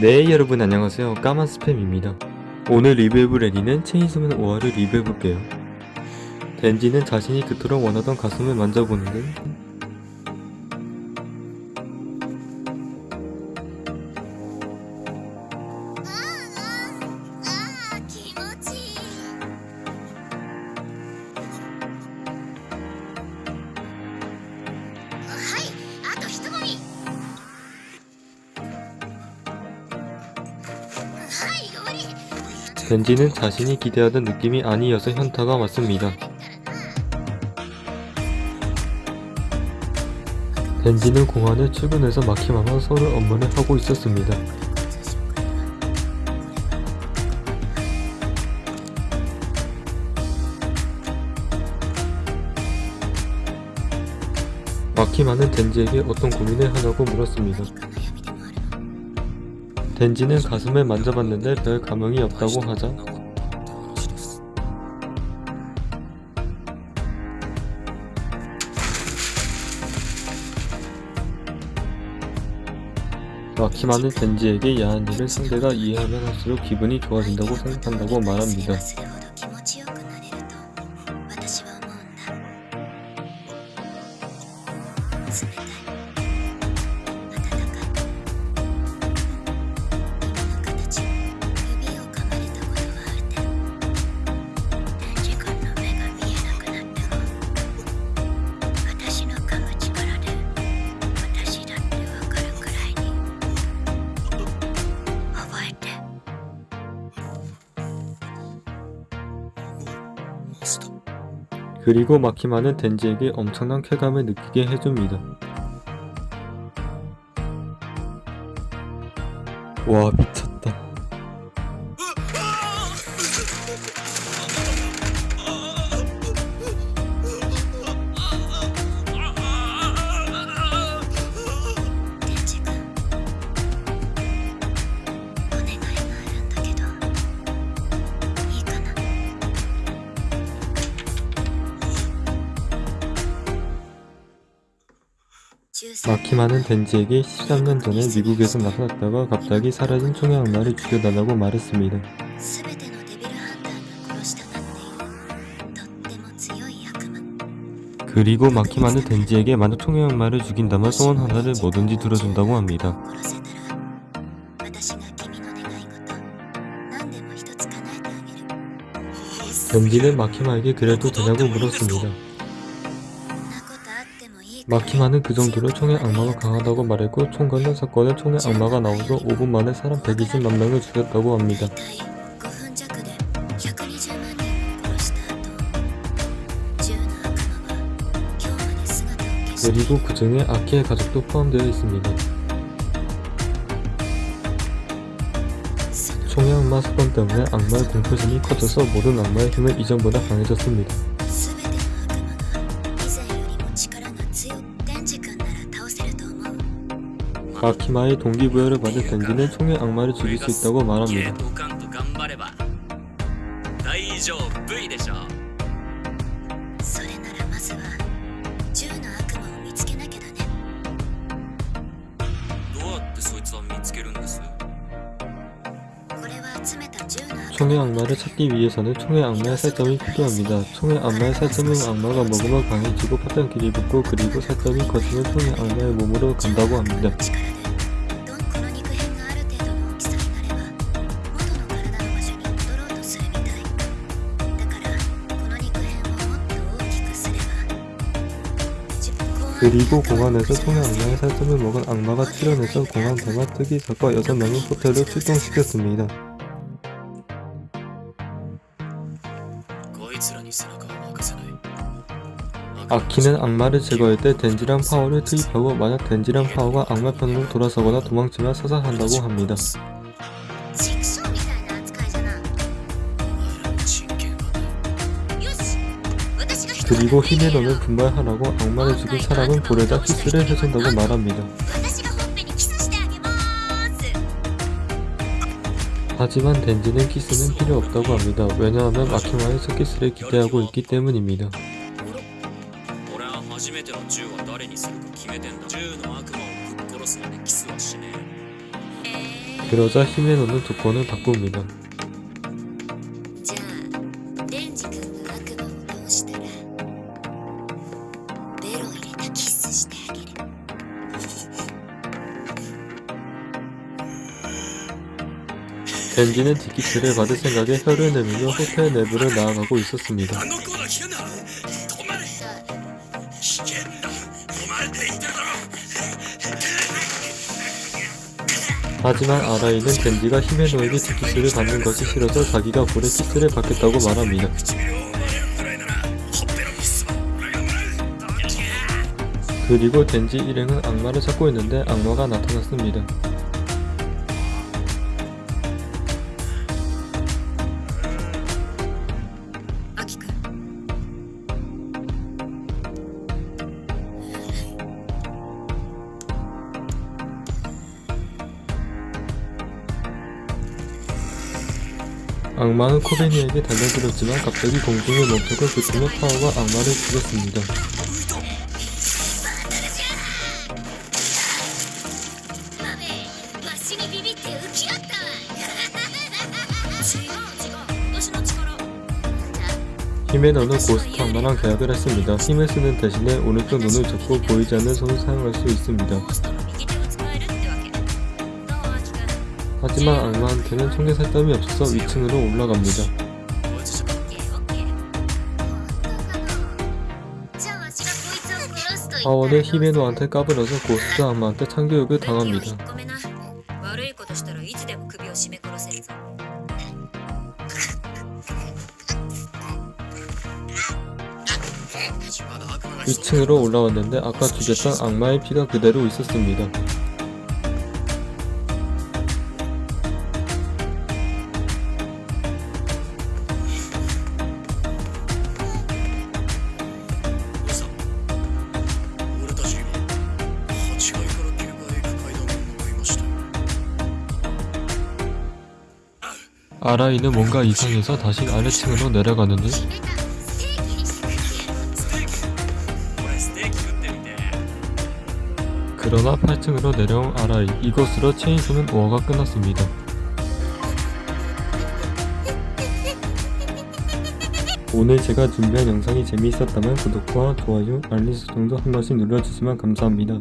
네 여러분 안녕하세요. 까만 스팸입니다. 오늘 리뷰해볼 애니는 체인소맨 5화를 리뷰해볼게요. 덴지는 자신이 그토록 원하던 가슴을 만져보는 데 り 덴지는 자신이 기대하던 느낌이 아니어서 현타가 왔습니다. 덴지는 공항에 출근해서 마키마와 서로 업무를 하고 있었습니다. 마키마는 덴지에게 어떤 고민을 하냐고 물었습니다 덴지는 가슴을 만져봤는데 별 감흥이 없다고 하자 마키마는 덴지에게 야한 일을 상대가 이해하면 할수록 기분이 좋아진다고 생각한다고 말합니다. 그리고 마키마는 덴지에게 엄청난 쾌감을 느끼게 해줍니다. 와 미쳤다. 마키마는 덴지에게 13년 전에 미국에서 나타났다가 갑자기 사라진 총의 악마를 죽여달라고 말했습니다. 그리고 마키마는 덴지에게 만약 총의 악마를 죽인다면 소원 하나를 뭐든지 들어준다고 합니다. 덴지는 마키마에게 그래도 되냐고 물었습니다. 마키마는 그 정도로 총의 악마가 강하다고 말했고 총 관련 사건에 총의 악마가 나오서 5분 만에 사람 120만 명을 죽였다고 합니다. 그리고 그 중에 아키의 가족도 포함되어 있습니다. 총의 악마 사건 때문에 악마의 공포심이 커져서 모든 악마의 힘은 이전보다 강해졌습니다. 마키마의 동기부여를 받은 덴지는 총의 악마를 죽일 수 있다고 ゲ 말합니다. 총의 악마를 찾기 위해서는 총의 악마의 살점이 필요합니다. 총의 악마의 살점은 악마가 먹으면 강해지고 파편 길이 붙고 그리고 살점이 커지면 총의 악마의 몸으로 간다고 합니다. 그리고 공항에서 총의 악마의 살점을 먹은 악마가 출현해서 공항 대마 뜨기 작가 6명을 호텔로 출동시켰습니다. 아키는 악마를 제거할 때 덴지랑 파워를 투입하고 만약 덴지랑 파워가 악마 편으로 돌아서거나 도망치면 사살한다고 합니다. 그리고 힘에 넣는 분발하라고 악마를 죽인 사람은 볼에다 키스를 해준다고 말합니다. 하지만 덴지는 키스는 필요 없다고 합니다. 왜냐하면 아키마에서 키스를 기대하고 있기 때문입니다. 그러자 히메노는 조건을 바꿉니다. 벤지는 디키트를 받을 생각에 혀를 내밀며 호텔 내부를 나아가고 있었습니다. 하지만 아라이는 벤지가 힘의 노예인 디키스를 받는 것이 싫어서 자기가 불의 티스를 받겠다고 말합니다. 그리고 덴지 일행은 악마를 찾고 있는데 악마가 나타났습니다. 악마는 코베니에게 달려들었지만 갑자기 공중에 멈춰서 그 공격 파워가 악마를 죽였습니다. 히메너는 고스트 악마랑 계약을 했습니다. 힘을 쓰는 대신에 오른쪽 눈을 접고 보이지 않는 손을 사용할 수 있습니다. 하지만 악마한테는 청계살담이 없어서 위층으로 올라갑니다. 파월은 히메노한테 까불어서 고스트 악마한테 참교육을 당합니다. 위층으로 올라왔는데 아까 죽였던 악마의 피가 그대로 있었습니다. 아라이는 뭔가 이상해서 다시 아래층으로 내려가는데 그러나 8층으로 내려온 아라이 이곳으로 체인소는 오어가 끝났습니다. 오늘 제가 준비한 영상이 재미있었다면 구독과 좋아요, 알림 설정도 한 번씩 눌러주시면 감사합니다.